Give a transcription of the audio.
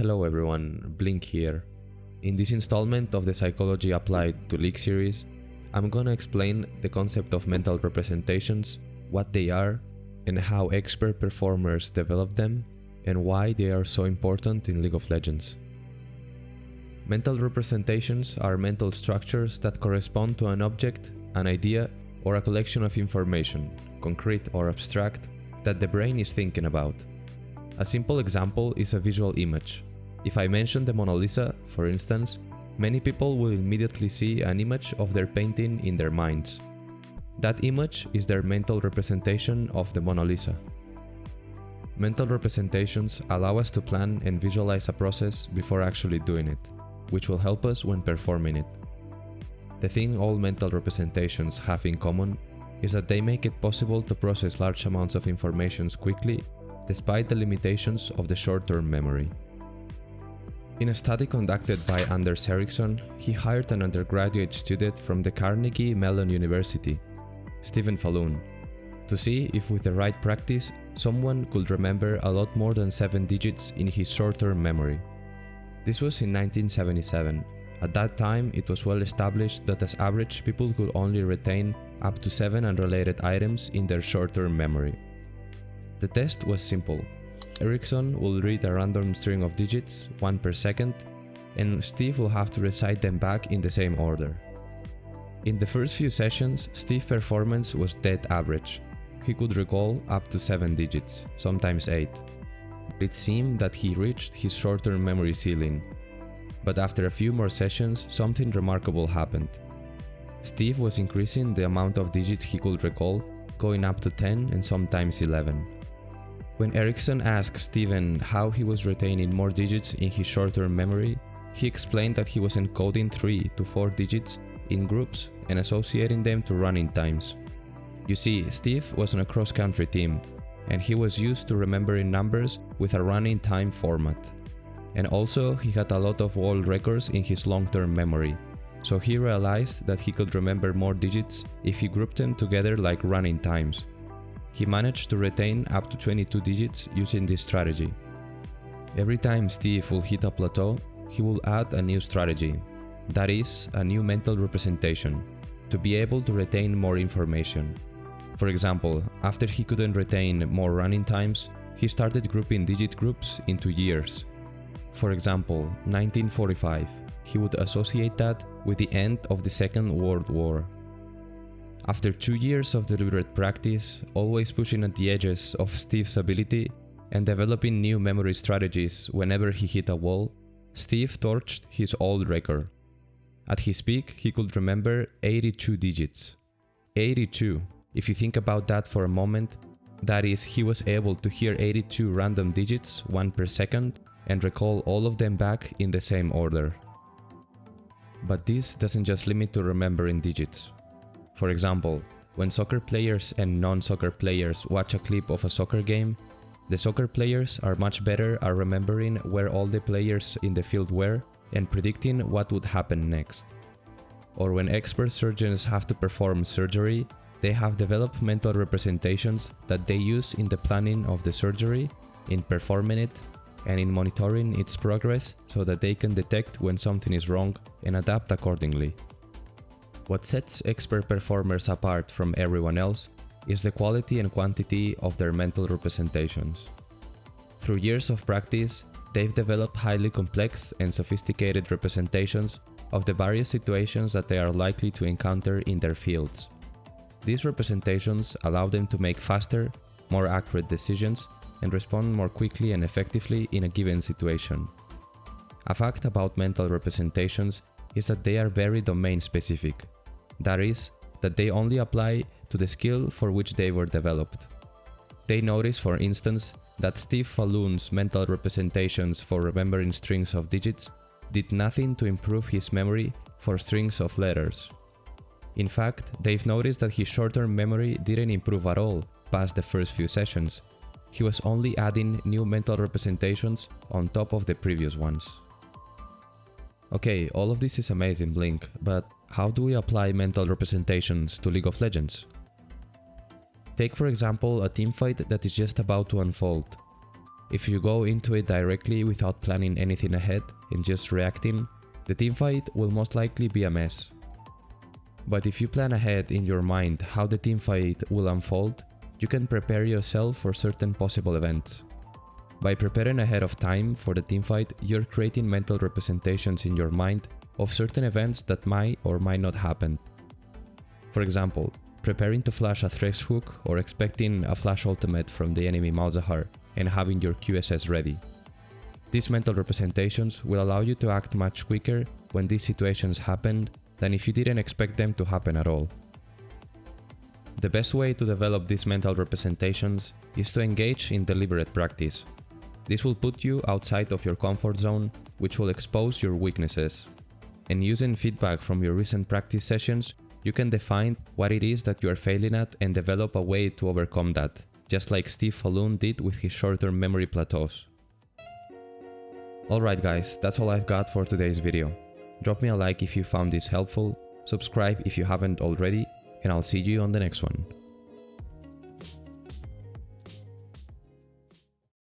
Hello everyone, Blink here. In this installment of the Psychology Applied to League series, I'm gonna explain the concept of mental representations, what they are, and how expert performers develop them, and why they are so important in League of Legends. Mental representations are mental structures that correspond to an object, an idea, or a collection of information, concrete or abstract, that the brain is thinking about. A simple example is a visual image. If I mention the Mona Lisa, for instance, many people will immediately see an image of their painting in their minds. That image is their mental representation of the Mona Lisa. Mental representations allow us to plan and visualize a process before actually doing it, which will help us when performing it. The thing all mental representations have in common is that they make it possible to process large amounts of information quickly despite the limitations of the short-term memory. In a study conducted by Anders Ericsson, he hired an undergraduate student from the Carnegie Mellon University, Stephen Faloon, to see if with the right practice, someone could remember a lot more than 7 digits in his short-term memory. This was in 1977. At that time, it was well established that as average people could only retain up to 7 unrelated items in their short-term memory. The test was simple. Ericsson will read a random string of digits, one per second, and Steve will have to recite them back in the same order. In the first few sessions, Steve's performance was dead average. He could recall up to 7 digits, sometimes 8. It seemed that he reached his short-term memory ceiling. But after a few more sessions, something remarkable happened. Steve was increasing the amount of digits he could recall, going up to 10 and sometimes 11. When Ericsson asked Steven how he was retaining more digits in his short-term memory, he explained that he was encoding 3 to 4 digits in groups and associating them to running times. You see, Steve was on a cross-country team, and he was used to remembering numbers with a running time format. And also, he had a lot of world records in his long-term memory, so he realized that he could remember more digits if he grouped them together like running times. He managed to retain up to 22 digits using this strategy. Every time Steve will hit a plateau, he will add a new strategy, that is, a new mental representation, to be able to retain more information. For example, after he couldn't retain more running times, he started grouping digit groups into years. For example, 1945, he would associate that with the end of the Second World War. After two years of deliberate practice, always pushing at the edges of Steve's ability and developing new memory strategies whenever he hit a wall, Steve torched his old record. At his peak, he could remember 82 digits. 82! If you think about that for a moment, that is, he was able to hear 82 random digits, one per second, and recall all of them back in the same order. But this doesn't just limit to remembering digits. For example, when soccer players and non-soccer players watch a clip of a soccer game, the soccer players are much better at remembering where all the players in the field were and predicting what would happen next. Or when expert surgeons have to perform surgery, they have developed mental representations that they use in the planning of the surgery, in performing it, and in monitoring its progress so that they can detect when something is wrong and adapt accordingly. What sets expert performers apart from everyone else is the quality and quantity of their mental representations. Through years of practice, they've developed highly complex and sophisticated representations of the various situations that they are likely to encounter in their fields. These representations allow them to make faster, more accurate decisions and respond more quickly and effectively in a given situation. A fact about mental representations is that they are very domain specific, that is, that they only apply to the skill for which they were developed. They notice, for instance, that Steve Faloon's mental representations for remembering strings of digits did nothing to improve his memory for strings of letters. In fact, they've noticed that his short-term memory didn't improve at all past the first few sessions. He was only adding new mental representations on top of the previous ones. Okay, all of this is amazing, Blink, but how do we apply mental representations to League of Legends? Take for example a teamfight that is just about to unfold. If you go into it directly without planning anything ahead and just reacting, the teamfight will most likely be a mess. But if you plan ahead in your mind how the teamfight will unfold, you can prepare yourself for certain possible events. By preparing ahead of time for the teamfight, you're creating mental representations in your mind of certain events that might or might not happen. For example, preparing to flash a Thresh hook or expecting a flash ultimate from the enemy Malzahar and having your QSS ready. These mental representations will allow you to act much quicker when these situations happen than if you didn't expect them to happen at all. The best way to develop these mental representations is to engage in deliberate practice. This will put you outside of your comfort zone, which will expose your weaknesses. And using feedback from your recent practice sessions, you can define what it is that you are failing at and develop a way to overcome that, just like Steve Faloon did with his short-term memory plateaus. Alright guys, that's all I've got for today's video. Drop me a like if you found this helpful, subscribe if you haven't already, and I'll see you on the next one.